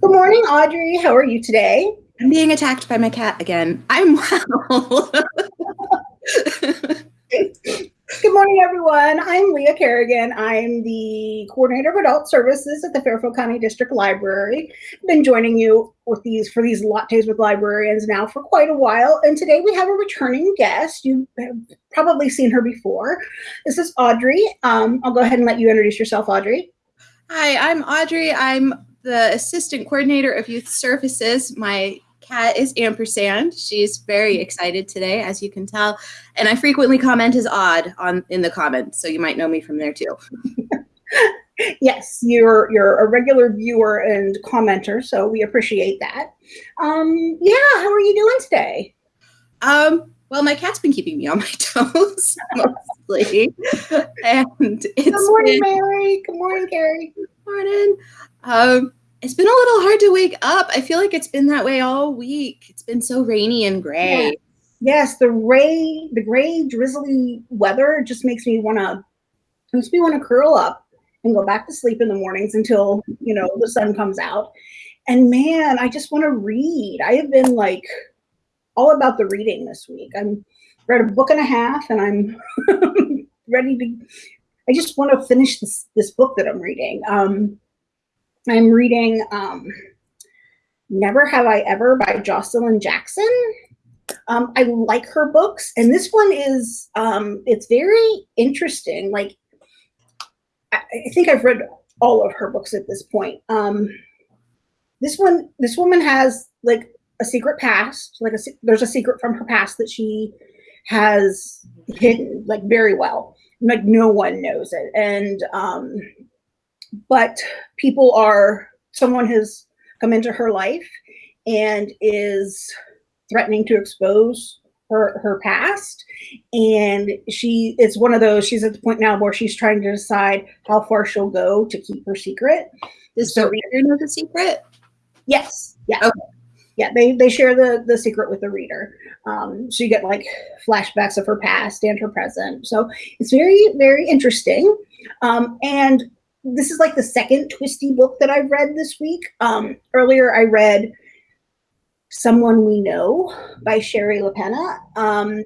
Good morning, Audrey. How are you today? I'm being attacked by my cat again. I'm well. Good morning, everyone. I'm Leah Kerrigan. I'm the coordinator of adult services at the Fairfield County District Library. I've been joining you with these for these lattes with librarians now for quite a while. And today we have a returning guest. You have probably seen her before. This is Audrey. Um, I'll go ahead and let you introduce yourself, Audrey. Hi, I'm Audrey. I'm the assistant coordinator of youth services. My cat is Ampersand. She's very excited today, as you can tell. And I frequently comment as odd on in the comments, so you might know me from there too. yes, you're you're a regular viewer and commenter, so we appreciate that. Um, yeah, how are you doing today? Um, well, my cat's been keeping me on my toes mostly. and it's Good morning, been, Mary. Good morning, Carrie. Good morning. Um, it's been a little hard to wake up. I feel like it's been that way all week. It's been so rainy and gray. Yeah. Yes, the gray, the gray, drizzly weather just makes me want to makes me want to curl up and go back to sleep in the mornings until you know the sun comes out. And man, I just want to read. I have been like all about the reading this week. I'm read a book and a half, and I'm ready to. I just want to finish this this book that I'm reading. Um, I'm reading um, Never Have I Ever by Joshilyn Jackson. Um, I like her books, and this one is um, it's very interesting. Like I, I, think I've read all of her books at this point. Um, this one, this woman has like a secret past. Like a there's a secret from her past that she has hidden like very well. Like no one knows it, and um, but people are someone has come into her life and is threatening to expose her her past. And she it's one of those she's at the point now where she's trying to decide how far she'll go to keep her secret. Does so, the reader know the secret? Yes. Yeah. Okay. yeah they they share the the secret with the reader. Um so you get like flashbacks of her past and her present. So it's very very interesting. Um and this is like the second twisty book that I've read this week. Um, earlier, I read Someone We Know by Shari LaPena. Um,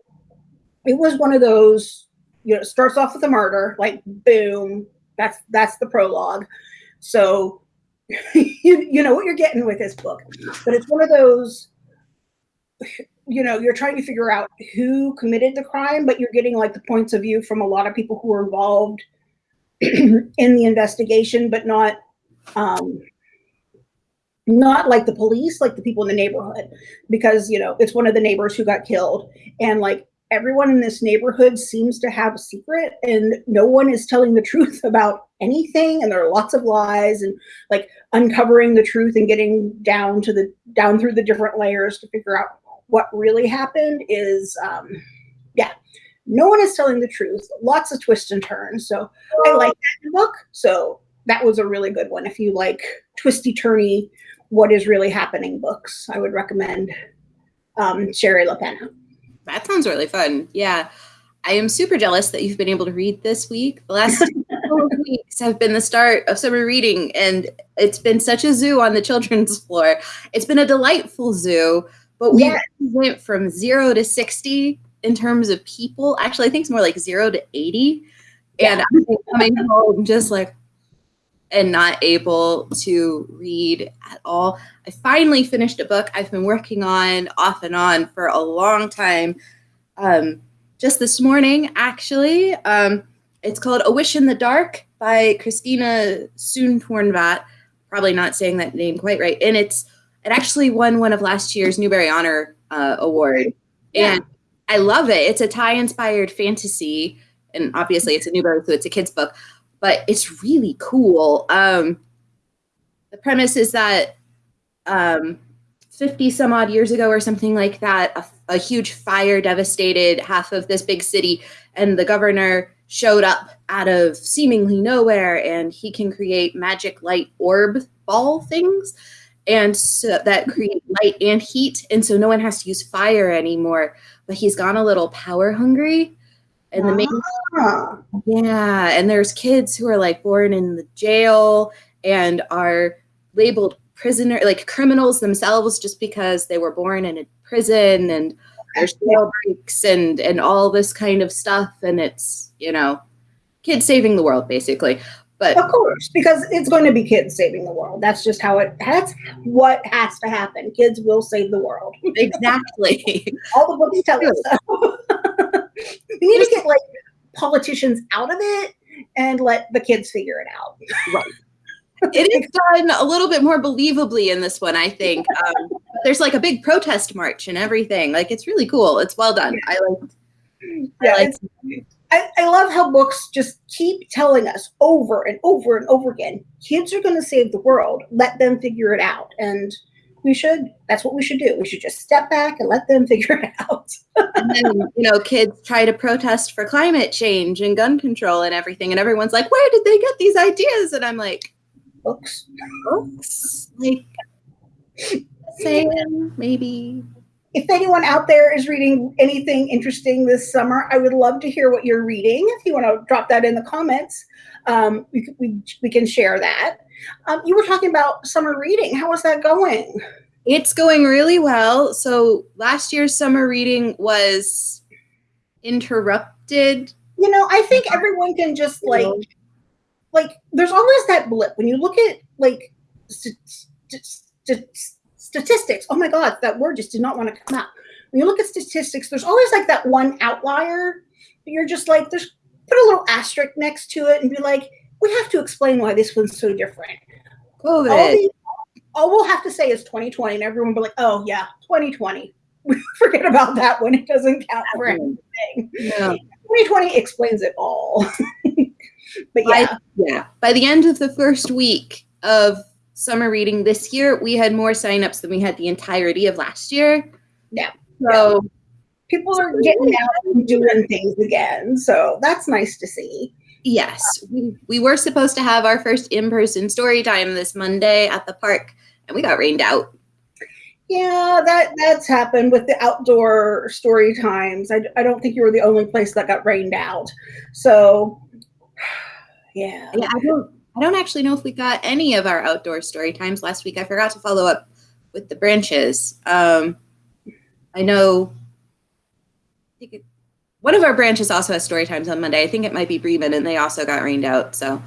it was one of those, you know, starts off with a murder, like boom, that's that's the prologue. So you, you know what you're getting with this book. But it's one of those, you know, you're trying to figure out who committed the crime, but you're getting like the points of view from a lot of people who were involved in the investigation, but not um, not like the police, like the people in the neighborhood, because you know it's one of the neighbors who got killed, and like everyone in this neighborhood seems to have a secret, and no one is telling the truth about anything, and there are lots of lies, and like uncovering the truth and getting down to the down through the different layers to figure out what really happened is um, no one is telling the truth. Lots of twists and turns. So I like that book. So that was a really good one. If you like twisty turny, what is really happening books, I would recommend um, Shari LaPena. That sounds really fun. Yeah. I am super jealous that you've been able to read this week. The last weeks have been the start of summer reading, and it's been such a zoo on the children's floor. It's been a delightful zoo, but we yes. went from zero to 60 in terms of people. Actually, I think it's more like zero to 80. And I'm coming home just like, and not able to read at all. I finally finished a book I've been working on off and on for a long time. Um, just this morning, actually. Um, it's called A Wish in the Dark by Christina Soontornvat. Probably not saying that name quite right. And it's it actually won one of last year's Newbery Honor uh, Award. Yeah. And I love it. It's a Thai inspired fantasy, and obviously it's a Newbery, so it's a kid's book, but it's really cool. Um, the premise is that um, 50 some odd years ago or something like that, a, a huge fire devastated half of this big city, and the governor showed up out of seemingly nowhere, and he can create magic light orb ball things and so that create light and heat and so no one has to use fire anymore but he's gone a little power hungry. And the main ah. yeah and there's kids who are like born in the jail and are labeled prisoner like criminals themselves just because they were born in a prison and there's jail breaks and and all this kind of stuff. And it's you know kids saving the world basically but of course because it's going to be kids saving the world. That's just how it that's what has to happen. Kids will save the world. Exactly. All the books tell us so. We need to get like politicians out of it and let the kids figure it out. Right. It is done a little bit more believably in this one, I think. Um, there's like a big protest march and everything. Like it's really cool. It's well done. I like. Yeah, I, like I, I love how books just keep telling us over and over and over again. Kids are going to save the world. Let them figure it out, and we should. That's what we should do. We should just step back and let them figure it out. and then you know, kids try to protest for climate change and gun control and everything, and everyone's like, "Where did they get these ideas?" And I'm like books. Books. Like saying maybe. If anyone out there is reading anything interesting this summer, I would love to hear what you're reading. If you want to drop that in the comments, um, we, we, we can share that. Um, you were talking about summer reading. How is that going? It's going really well. So last year's summer reading was interrupted. You know, I think everyone can just like like there's always that blip when you look at like st- st- statistics. Oh my God, that word just did not want to come out. When you look at statistics, there's always like that one outlier. You're just like, there's put a little asterisk next to it and be like, we have to explain why this one's so different. COVID. All, the, all we'll have to say is 2020, and everyone will be like, oh yeah, 2020. Forget about that one. It doesn't count for anything. Yeah. 2020 explains it all. but yeah. By, yeah. By the end of the first week of summer reading this year, we had more signups than we had the entirety of last year. Yeah. So yeah. people are getting out and doing things again. So that's nice to see. Yes. We, we were supposed to have our first in person story time this Monday at the park, and we got rained out. Yeah, that that's happened with the outdoor story times. I, I don't think you were the only place that got rained out. So yeah. Yeah, I don't I don't actually know if we got any of our outdoor story times last week. I forgot to follow up with the branches. Um, I know I it, one of our branches also has story times on Monday. I think it might be Bremen, and they also got rained out. So,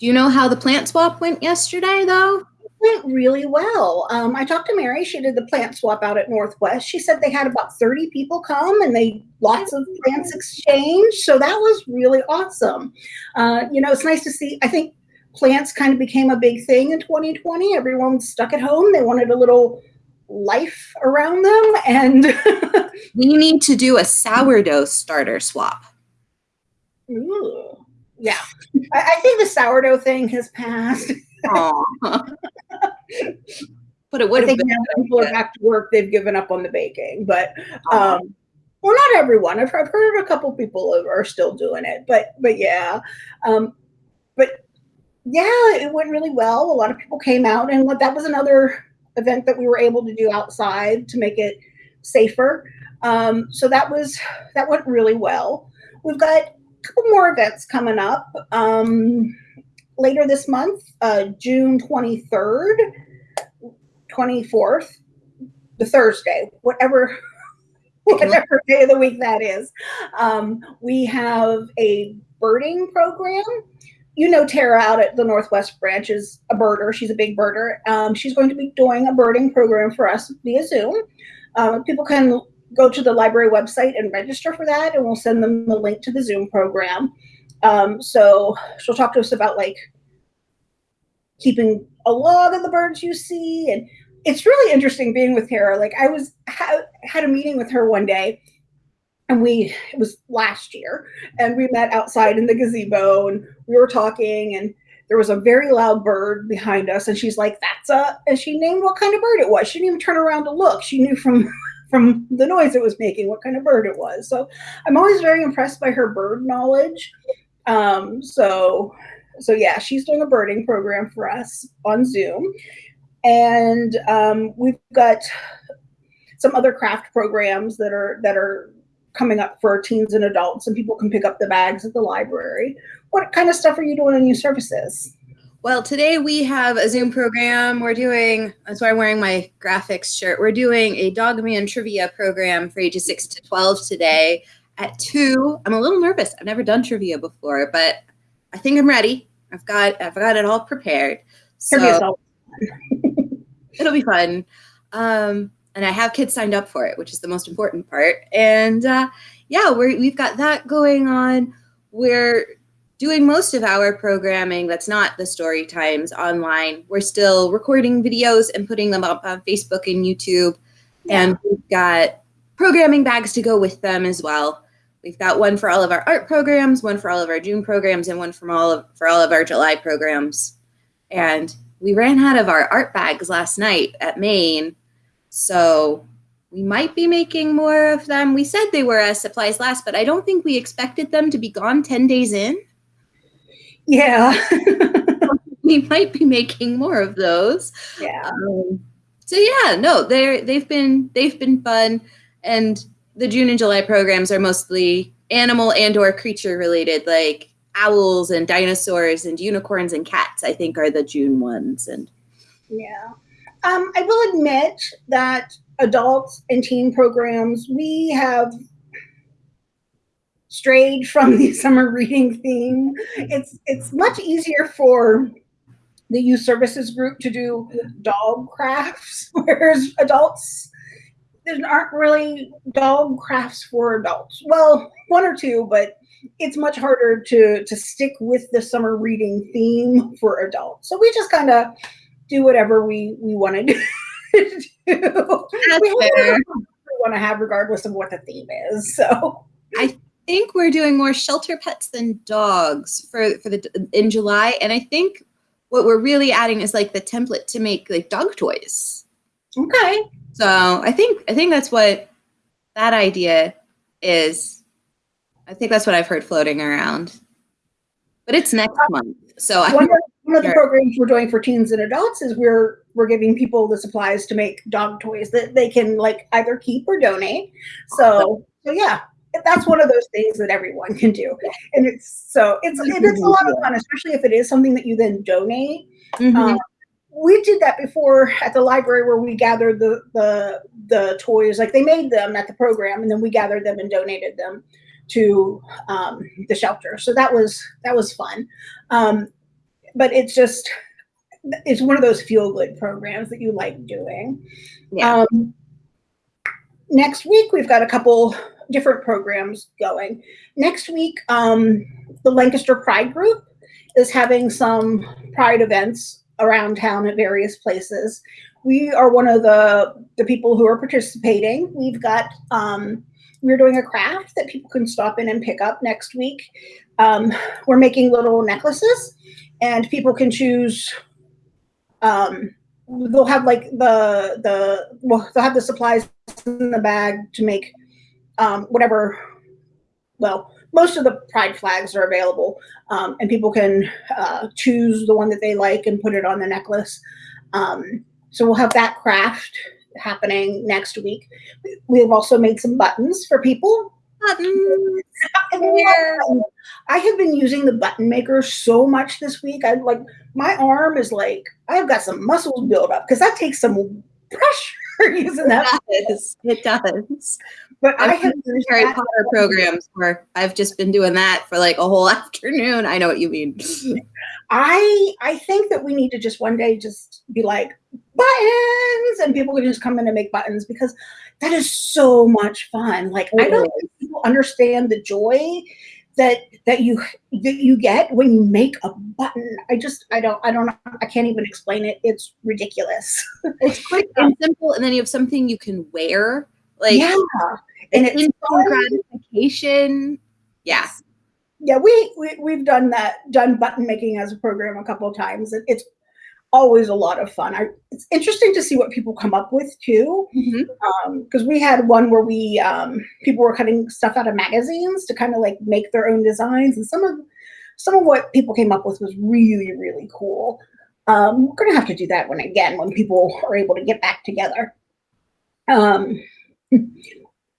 do you know how the plant swap went yesterday, though? went really well. Um, I talked to Mary. She did the plant swap out at Northwest. She said they had about 30 people come and they lots of plants exchanged. So that was really awesome. Uh, you know, it's nice to see. I think plants kind of became a big thing in 2020. Everyone stuck at home. They wanted a little life around them. And we need to do a sourdough starter swap. Ooh. Yeah. I, I think the sourdough thing has passed. but it would have been. Now people are back to work. They've given up on the baking, but um, well, not everyone. I've, I've heard a couple people are still doing it, but but yeah, um, but yeah, it went really well. A lot of people came out, and that was another event that we were able to do outside to make it safer. Um, so that was that went really well. We've got a couple more events coming up. Um, later this month, uh, June 23rd, 24th, the Thursday, whatever whatever day of the week that is. Um, we have a birding program. You know Tara out at the Northwest branch is a birder. She's a big birder. Um, she's going to be doing a birding program for us via Zoom. Um, people can go to the library website and register for that, and we'll send them the link to the Zoom program. Um, so she'll talk to us about like keeping a log of the birds you see. And it's really interesting being with Tara. Like I was ha- had a meeting with her one day and we it was last year and we met outside in the gazebo and we were talking and there was a very loud bird behind us and she's like that's a and she named what kind of bird it was. She didn't even turn around to look. She knew from from the noise it was making what kind of bird it was. So i'm always very impressed by her bird knowledge. Um, so so yeah, she's doing a birding program for us on Zoom, and um, we've got some other craft programs that are that are coming up for teens and adults, and people can pick up the bags at the library. What kind of stuff are you doing in your services? Well, today we have a Zoom program. We're doing, that's why I'm wearing my graphics shirt. We're doing a Dog Man trivia program for ages 6 to 12 today at 2. I'm a little nervous. I've never done trivia before, but I think I'm ready. I've got I've got it all prepared. So it'll be fun. Um, and I have kids signed up for it, which is the most important part. And uh, yeah, we're, we've got that going on. We're doing most of our programming that's not the story times online. We're still recording videos and putting them up on Facebook and YouTube. Yeah. And we've got programming bags to go with them as well. We've got one for all of our art programs, one for all of our June programs, and one from all of for all of our July programs. And we ran out of our art bags last night at Main, so we might be making more of them. We said they were as supplies last, but I don't think we expected them to be gone 10 days in. Yeah. we might be making more of those. Yeah. Um, so yeah, no, they're they've been they've been fun and the June and July programs are mostly animal and or creature related, like owls and dinosaurs and unicorns and cats. I think are the June ones. And yeah, um, I will admit that adults and teen programs we have strayed from the summer reading theme. It's it's much easier for the youth services group to do dog crafts, whereas adults there aren't really dog crafts for adults. Well, one or two, but it's much harder to to stick with the summer reading theme for adults. So we just kind of do whatever we we want to do. we want to have regardless of what the theme is. So I think we're doing more shelter pets than dogs for for the in July, and I think what we're really adding is like the template to make like dog toys. Okay. So I think I think that's what that idea is. I think that's what I've heard floating around. But it's next uh, month. So I one of the programs we're doing for teens and adults is we're we're giving people the supplies to make dog toys that they can like either keep or donate. So so yeah, that's one of those things that everyone can do. And it's so it's it's a lot of fun, especially if it is something that you then donate. Mm-hmm. Um, we did that before at the library where we gathered the the the toys like they made them at the program and then we gathered them and donated them to um, the shelter so that was that was fun um, but it's just it's one of those feel good programs that you like doing yeah. Um, next week we've got a couple different programs going next week um, the lancaster pride group is having some pride events around town at various places. We are one of the the people who are participating. We've got um, we're doing a craft that people can stop in and pick up next week. Um, we're making little necklaces, and people can choose. Um, they'll have like the the well, they'll have the supplies in the bag to make um, whatever. Well, most of the pride flags are available um, and people can uh, choose the one that they like and put it on the necklace. Um, so we'll have that craft happening next week. We've also made some buttons for people. I have been using the button maker so much this week. I like my arm is like I've got some muscles built up because that takes some pressure using that. It does. It does. But I've I have Harry Potter programs where I've just been doing that for like a whole afternoon. I know what you mean. I I think that we need to just one day just be like buttons, and people can just come in and make buttons because that is so much fun. Like I don't think people understand the joy that that you that you get when you make a button. I just I don't I don't I can't even explain it. It's ridiculous. It's quick and simple, and then you have something you can wear. Like yeah, and it's instant gratification. Yeah. Yeah, we, we we've done that, done button making as a program a couple of times. It, it's always a lot of fun. I, it's interesting to see what people come up with too, because mm-hmm. um, we had one where we um, people were cutting stuff out of magazines to kind of like make their own designs, and some of some of what people came up with was really really cool. Um, we're gonna have to do that one again when people are able to get back together.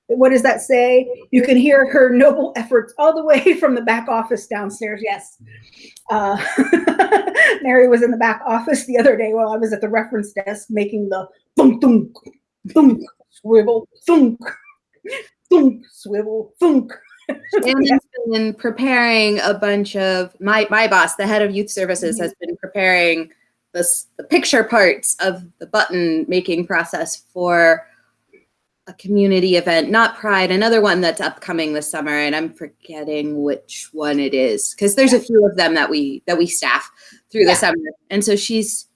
What does that say? You can hear her noble efforts all the way from the back office downstairs. Yes. Uh, Mary was in the back office the other day while I was at the reference desk making the thunk, thunk, thunk, swivel, thunk, thunk, swivel, thunk. Shannon's been preparing a bunch of my my boss, the head of youth services, Mhm. has been preparing this the picture parts of the button making process for a community event, not Pride, another one that's upcoming this summer, and I'm forgetting which one it is because there's a few of them that we that we staff through Yeah. the summer, and so she's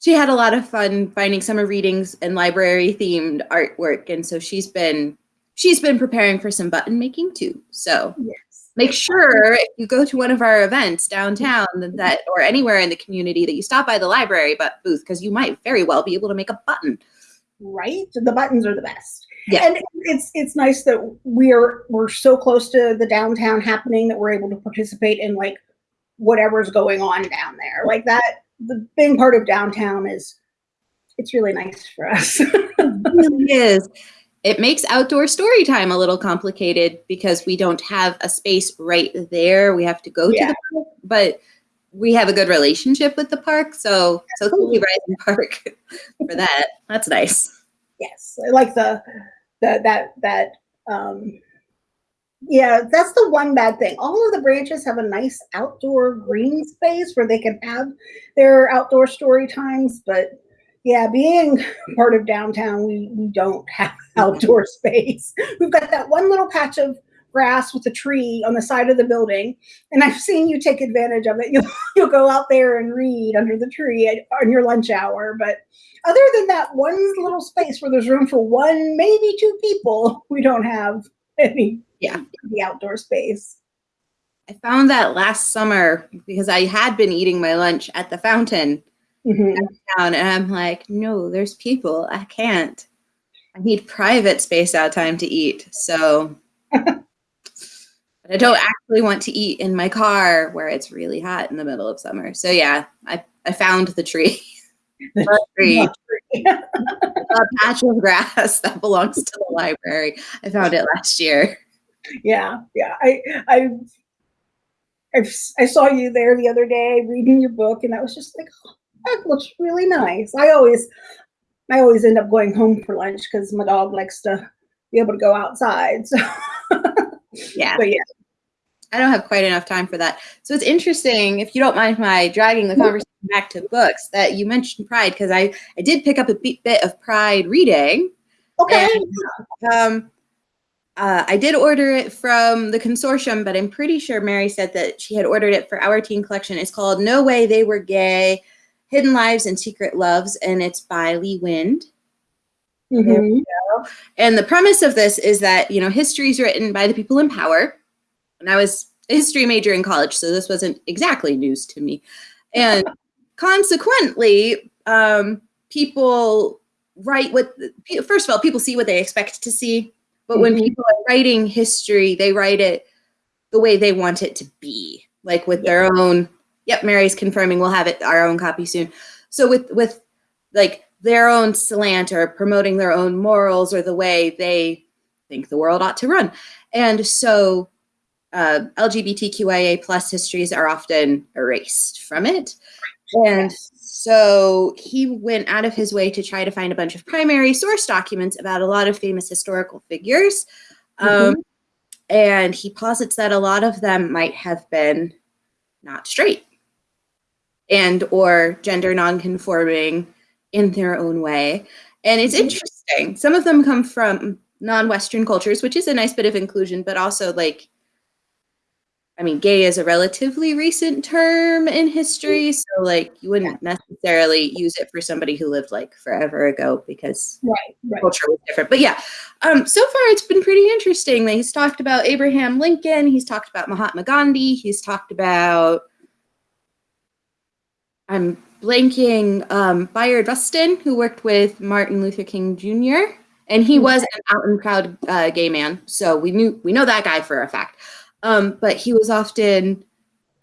she had a lot of fun finding summer readings and library themed artwork, and so she's been she's been preparing for some button making too. So Yes. make sure if you go to one of our events downtown that, that or anywhere in the community that you stop by the library but booth because you might very well be able to make a button. Right? The buttons are the best. Yeah. And it's it's nice that we're we're so close to the downtown happening that we're able to participate in like whatever's going on down there. Like that the big part of downtown is it's really nice for us. It really is. It makes outdoor story time a little complicated because we don't have a space right there. We have to go Yeah. to the park, but we have a good relationship with the park. So so thank you, Rising Park, for that. That's nice. yes. I like the the that that um yeah, that's the one bad thing. All of the branches have a nice outdoor green space where they can have their outdoor story times, but yeah, being part of downtown, we, we don't have outdoor space. We've got that one little patch of grass with a tree on the side of the building, and I've seen you take advantage of it. You'll you'll go out there and read under the tree at, on your lunch hour, but other than that one little space where there's room for one, maybe two people, we don't have any Yeah. the outdoor space. I found that last summer because I had been eating my lunch at the fountain Mhm. down and I'm like, no, there's people. I can't. I need private space out time to eat. So but I don't actually want to eat in my car where it's really hot in the middle of summer. So yeah, I, I found the tree. The tree, a patch of grass that belongs to the library. I found it last year. Yeah, yeah. I I I've, I saw you there the other day reading your book, and I was just like, oh, that looks really nice. I always I always end up going home for lunch because my dog likes to be able to go outside. So, Yeah. but yeah, I don't have quite enough time for that. So it's interesting, if you don't mind my dragging the conversation back to books, that you mentioned Pride, because I, I did pick up a bit of Pride reading. okay. Um, uh, I did order it from the consortium, but I'm pretty sure Mary said that she had ordered it for our teen collection. It's called No Way They Were Gay Hidden Lives and Secret Loves, and it's by Lee Wind. Mhm. And the premise of this is that, you know, history is written by the people in power. And I was a history major in college, so this wasn't exactly news to me. And consequently, um, people write what, first of all, people see what they expect to see. But when Mhm. people are writing history, they write it the way they want it to be, like with their own. Yep, Mary's confirming we'll have it our own copy soon. So with with like their own slant or promoting their own morals or the way they think the world ought to run. And so uh, LGBTQIA plus histories are often erased from it. And so he went out of his way to try to find a bunch of primary source documents about a lot of famous historical figures. Um, and he posits that a lot of them might have been not straight and or gender nonconforming in their own way. And it's Mhm. interesting. Some of them come from non-Western cultures, which is a nice bit of inclusion, but also like I mean, gay is a relatively recent term in history, so like you wouldn't necessarily use it for somebody who lived like forever ago because Right, right. culture was different. But yeah, um, so far it's been pretty interesting. He's talked about Abraham Lincoln. He's talked about Mahatma Gandhi. He's talked about I'm blanking um, Bayard Rustin, who worked with Martin Luther King Jr. And he was an out and proud uh, gay man, so we knew we know that guy for a fact. Um, but he was often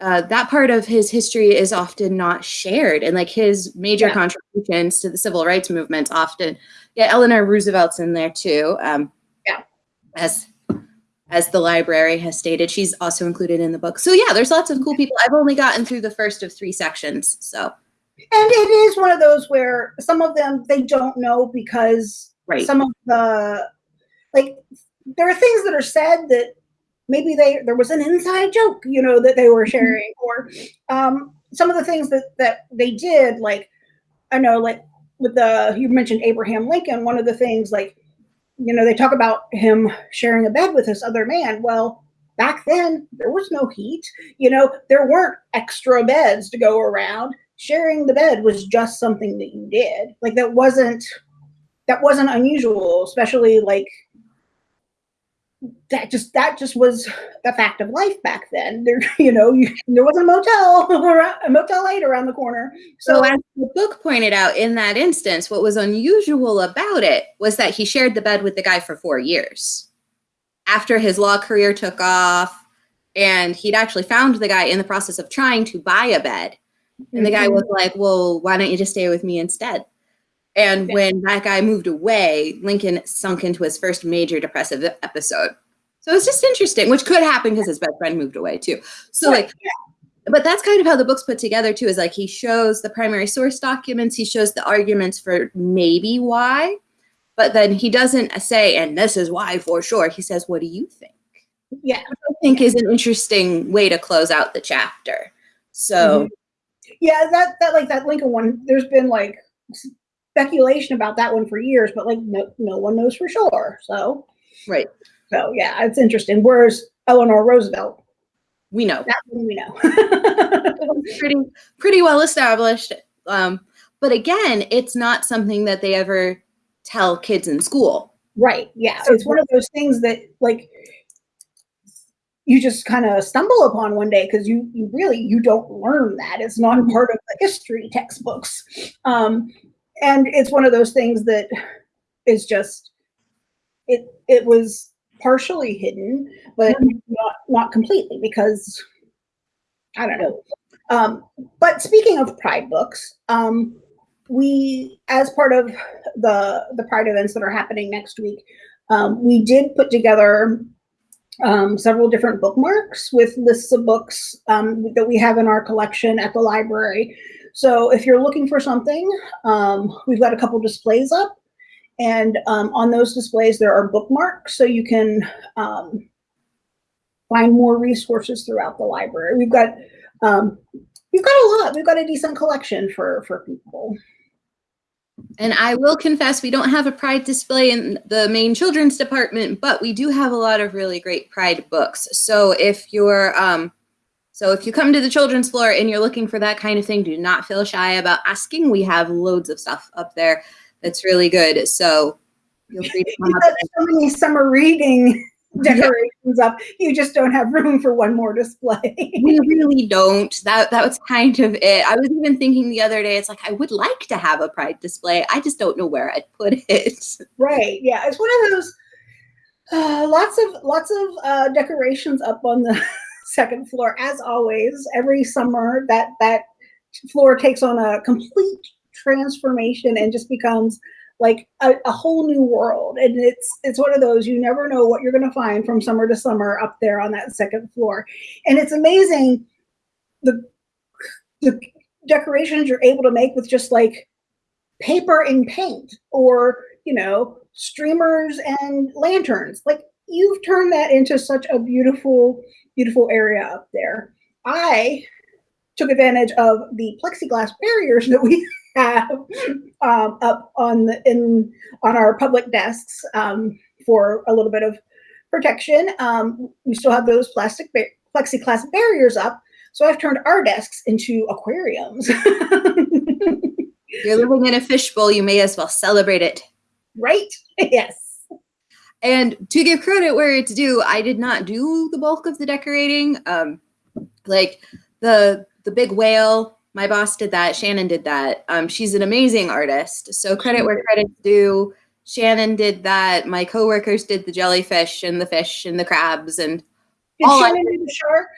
uh, that part of his history is often not shared, and like his major Yeah. contributions to the civil rights movement often. Yeah, Eleanor Roosevelt's in there too. Um, Yeah. as as the library has stated. She's also included in the book. So yeah, there's lots of cool people. I've only gotten through the first of three sections. So and it is one of those where some of them they don't know because right. some of the like there are things that are said that maybe they there was an inside joke, you know, that they were mm-hmm. sharing, or um, some of the things that that they did, like I know, like with the you mentioned Abraham Lincoln, one of the things like you know, they talk about him sharing a bed with this other man. Well, back then there was no heat. You know, there weren't extra beds to go around. Sharing the bed was just something that you did. Like that wasn't that wasn't unusual, especially like that just that just was the fact of life back then. There, you know, you, there was a motel around, a motel eight around the corner. So, so, as the book pointed out, in that instance, what was unusual about it was that he shared the bed with the guy for four years. After his law career took off, and he'd actually found the guy in the process of trying to buy a bed, and the guy mm-hmm. was like, "Well, why don't you just stay with me instead?" And yeah. when that guy moved away, Lincoln sunk into his first major depressive episode. So it's just interesting, which could happen because his best friend moved away too. So like, but that's kind of how the book's put together too. Is like he shows the primary source documents, he shows the arguments for maybe why, but then he doesn't say, and this is why for sure. He says, "What do you think?" Yeah, Which I think is an interesting way to close out the chapter. So, mm-hmm. Yeah, that that like that Lincoln one. There's been like speculation about that one for years, but like no, no one knows for sure. So right. So yeah, it's interesting. Whereas Eleanor Roosevelt, we know that one we know. pretty pretty well established. Um, but again, it's not something that they ever tell kids in school. Right. Yeah. So it's one of those things that like you just kind of stumble upon one day because you you really you don't learn that. It's not part of the history textbooks. Um, and it's one of those things that is just it it was partially hidden but mm-hmm. not not completely because i don't know um, but speaking of pride books um, we as part of the the pride events that are happening next week um, we did put together um, several different bookmarks with lists of books um, that we have in our collection at the library so if you're looking for something, um, we've got a couple displays up. And um, on those displays, there are bookmarks, so you can um, find more resources throughout the library. We've got um, we've got a lot. We've got a decent collection for for people. And I will confess, we don't have a Pride display in the main children's department, but we do have a lot of really great Pride books. So if you're um, so if you come to the children's floor and you're looking for that kind of thing, do not feel shy about asking. We have loads of stuff up there that's really good. So feel free to come up. so many summer reading decorations up. You just don't have room for one more display. we really don't. That that was kind of it. I was even thinking the other day, it's like I would like to have a pride display. I just don't know where I'd put it. Right. Yeah. It's one of those uh, lots of lots of uh, decorations up on the second floor. As always, every summer that that floor takes on a complete transformation and just becomes like a, a, whole new world. And it's it's one of those you never know what you're going to find from summer to summer up there on that second floor. And it's amazing the the decorations you're able to make with just like paper and paint or you know streamers and lanterns. Like you've turned that into such a beautiful beautiful area up there. I took advantage of the plexiglass barriers that we have um, up on the in on our public desks um, for a little bit of protection. Um, we still have those plastic ba- plexiglass barriers up, so I've turned our desks into aquariums. You're living in a fishbowl. You may as well celebrate it. Right? Yes. And to give credit where it's due, I did not do the bulk of the decorating. Um, like the the big whale, my boss did that. Shannon did that. Um, she's an amazing artist. So credit where credit's due. Shannon did that. My coworkers did the jellyfish and the fish and the crabs and did all Shannon do the shark?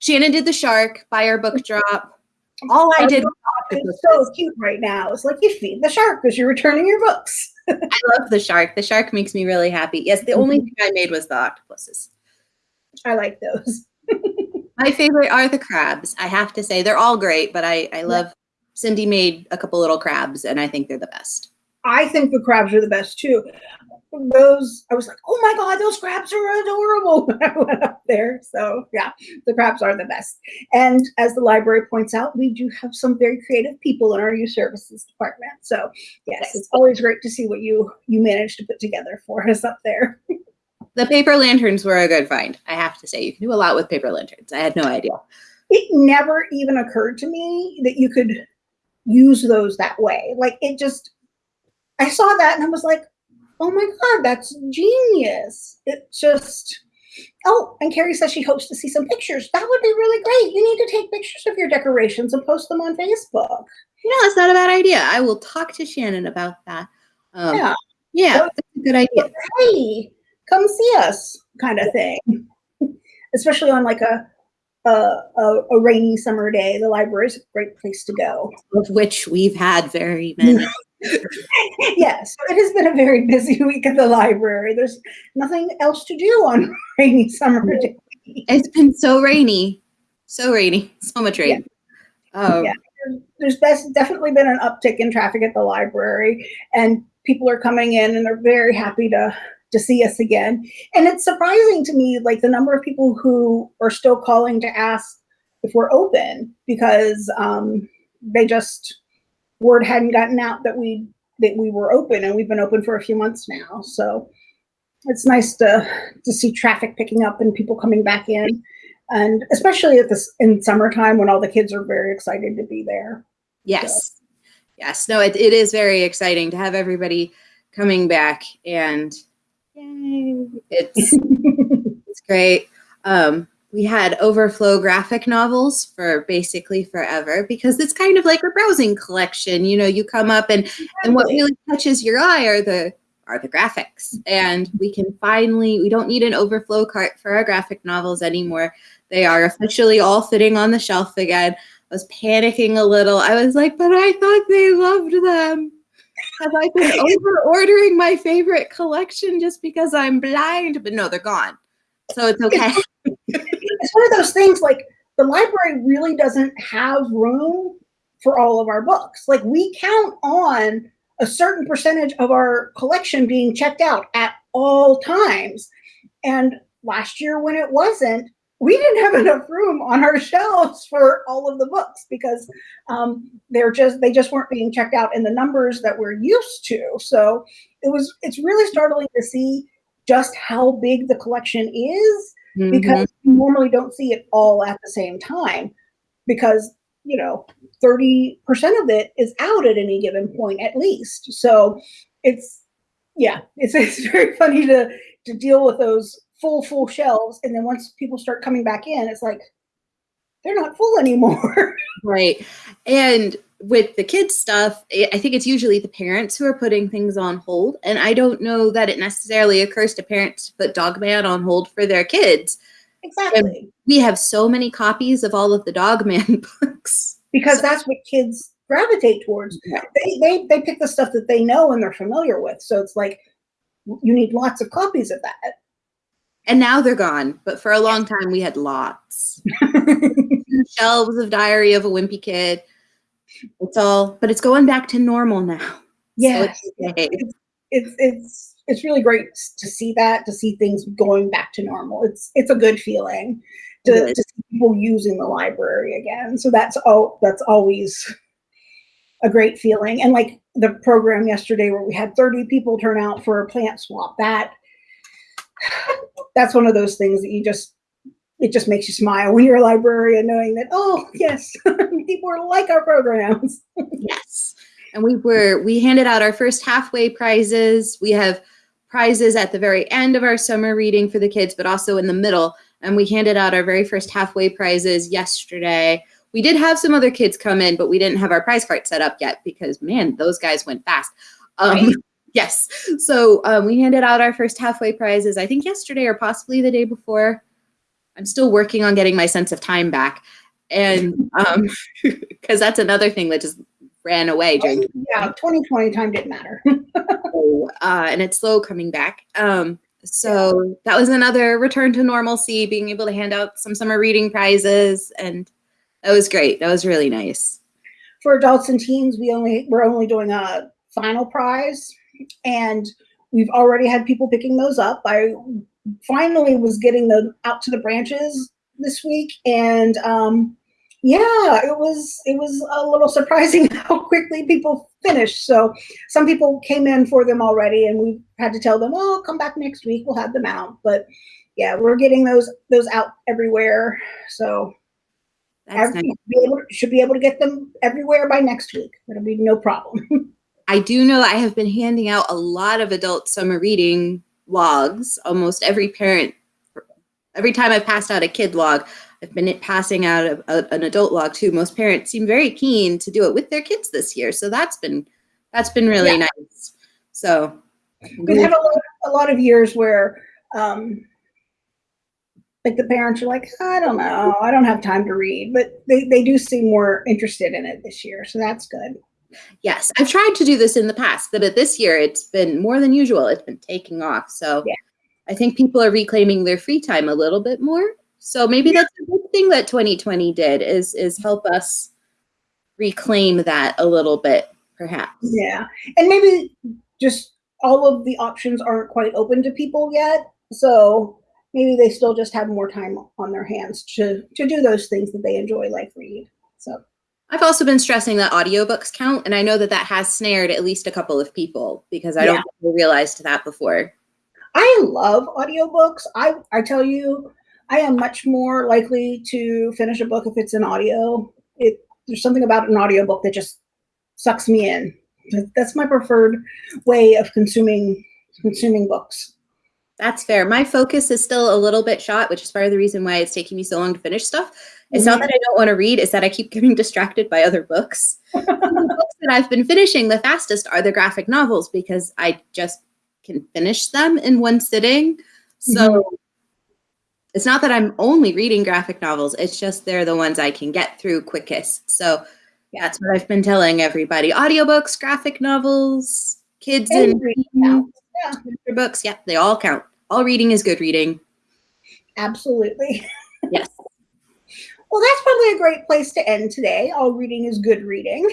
Shannon did the shark by our book drop. All I did. It's so cute right now. It's like you feed the shark because you're returning your books. I love the shark. The shark makes me really happy. Yes, the only thing I made was the octopuses. I like those. My favorite are the crabs. I have to say they're all great, but I I love Cindy made a couple little crabs and I think they're the best. I think the crabs are the best too. Those I was like, oh my god, those crabs are adorable when I went up there. So yeah, the crabs are the best. And as the library points out, we do have some very creative people in our youth services department. So yes, it's always great to see what you you managed to put together for us up there. The paper lanterns were a good find. I have to say, you can do a lot with paper lanterns. I had no idea. It never even occurred to me that you could use those that way. Like it just, I saw that and I was like, oh my God, that's genius. It just, oh, and Carrie says she hopes to see some pictures. That would be really great. You need to take pictures of your decorations and post them on Facebook. You know, that's not a bad idea. I will talk to Shannon about that. Um, Yeah. Yeah, So- that's a good idea. Hey, come see us kind of thing. Especially on like a, a, a, a rainy summer day, the library is a great place to go. Of which we've had very many. yes, it has been a very busy week at the library. There's nothing else to do on rainy summer days. It's been so rainy, so rainy, so much rain. Um, Yeah. There's best, definitely been an uptick in traffic at the library, and people are coming in and they're very happy to to see us again. And it's surprising to me, like the number of people who are still calling to ask if we're open because um, they just word hadn't gotten out that we that we were open, and we've been open for a few months now. So it's nice to to see traffic picking up and people coming back in and especially at this in summertime when all the kids are very excited to be there. Yes. Yes. No, it, it is very exciting to have everybody coming back and yay. It's it's great. Um, we had overflow graphic novels for basically forever because it's kind of like a browsing collection. You know, you come up and and what really catches your eye are the are the graphics. And we can finally we don't need an overflow cart for our graphic novels anymore. They are officially all fitting on the shelf again. I was panicking a little. I was like, but I thought they loved them. Have I been over ordering my favorite collection just because I'm blind? But no, they're gone. So it's okay. it's one of those things like the library really doesn't have room for all of our books. Like we count on a certain percentage of our collection being checked out at all times. And last year when it wasn't, we didn't have enough room on our shelves for all of the books because um, they're just they just weren't being checked out in the numbers that we're used to. So it was it's really startling to see just how big the collection is Mhm. because you normally don't see it all at the same time because you know 30% of it is out at any given point at least so it's yeah it's, it's very funny to to deal with those full full shelves and then once people start coming back in it's like they're not full anymore Right. And with the kids stuff, I think it's usually the parents who are putting things on hold. And I don't know that it necessarily occurs to parents to put Dog Man on hold for their kids. exactly We have so many copies of all of the Dog Man books. because that's what kids gravitate towards Yeah. they, they they pick the stuff that they know and they're familiar with so it's like you need lots of copies of that And now they're gone. But for a long time, we had lots. Shelves of Diary of a Wimpy Kid. It's all, but it's going back to normal now. So it's it's it's it's really great to see that to see things going back to normal. It's it's a good feeling to, is. to see people using the library again. So that's all that's always a great feeling. And like the program yesterday where we had 30 people turn out for a plant swap, that that's one of those things that you just it just makes you smile when you're a librarian knowing that oh yes people are like our programs Yes. And we were we handed out our first halfway prizes. We have prizes at the very end of our summer reading for the kids, but also in the middle. And we handed out our very first halfway prizes yesterday. We did have some other kids come in, but we didn't have our prize cart set up yet because man, those guys went fast. Um, Right. Yes. So um, we handed out our first halfway prizes, I think yesterday or possibly the day before. I'm still working on getting my sense of time back. and um because that's another thing that just ran away during yeah 2020 time didn't matter uh, and it's slow coming back um so that was another return to normalcy being able to hand out some summer reading prizes and that was great that was really nice for adults and teens we only we're only doing a final prize and we've already had people picking those up. I finally was getting them out to the branches this week and um yeah it was it was a little surprising how quickly people finished. So some people came in for them already and we had to tell them oh come back next week we'll have them out. But yeah we're getting those those out everywhere. So every, nice. be able, should be able to get them everywhere by next week. It'll be no problem i do know i have been handing out a lot of adult summer reading logs almost every parent every time i've passed out a kid log I've been passing out a, a, an adult log too. Most parents seem very keen to do it with their kids this year, so that's been that's been really yeah. nice. So we've had a lot, a lot of years where um, like the parents are like, I don't know, I don't have time to read, but they, they do seem more interested in it this year, so that's good. Yes, I've tried to do this in the past, but this year it's been more than usual. It's been taking off. So yeah. I think people are reclaiming their free time a little bit more. So maybe that's a good thing that 2020 did is is help us reclaim that a little bit, perhaps. Yeah, and maybe just all of the options aren't quite open to people yet, so maybe they still just have more time on their hands to to do those things that they enjoy, like read. So. I've also been stressing that audiobooks count, and I know that that has snared at least a couple of people because I yeah. don't realized that before. I love audiobooks. I I tell you, I am much more likely to finish a book if it's an audio. It there's something about an audiobook that just sucks me in. That's my preferred way of consuming consuming books. That's fair. My focus is still a little bit shot, which is part of the reason why it's taking me so long to finish stuff. It's mm-hmm. not that I don't want to read, it's that I keep getting distracted by other books. the books that I've been finishing the fastest are the graphic novels because I just can finish them in one sitting. So mm-hmm it's not that I'm only reading graphic novels, it's just they're the ones I can get through quickest. So yeah, that's what I've been telling everybody. Audiobooks, graphic novels, kids and, and yeah. books, yeah, they all count. All reading is good reading. Absolutely. Yes. well, that's probably a great place to end today. All reading is good reading.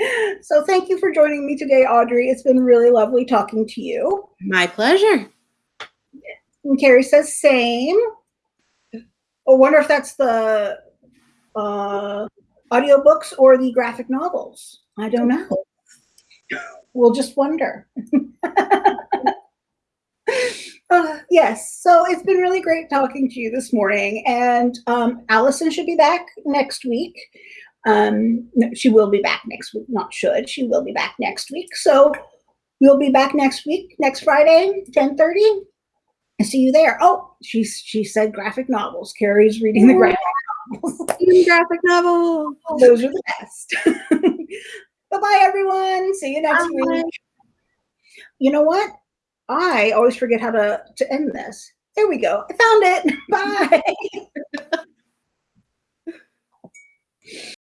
so thank you for joining me today, Audrey. It's been really lovely talking to you. My pleasure. And Carrie says same. I wonder if that's the uh, audiobooks or the graphic novels. I don't know. We'll just wonder. uh, yes, so it's been really great talking to you this morning. And um, Allison should be back next week. Um, no, she will be back next week, not should. She will be back next week. So we'll be back next week, next Friday, 1030. I see you there. Oh, she she said graphic novels. Carrie's reading the graphic novels. graphic novels. Those are the best. bye bye, everyone. See you next bye. week. You know what? I always forget how to to end this. There we go. I found it. Bye.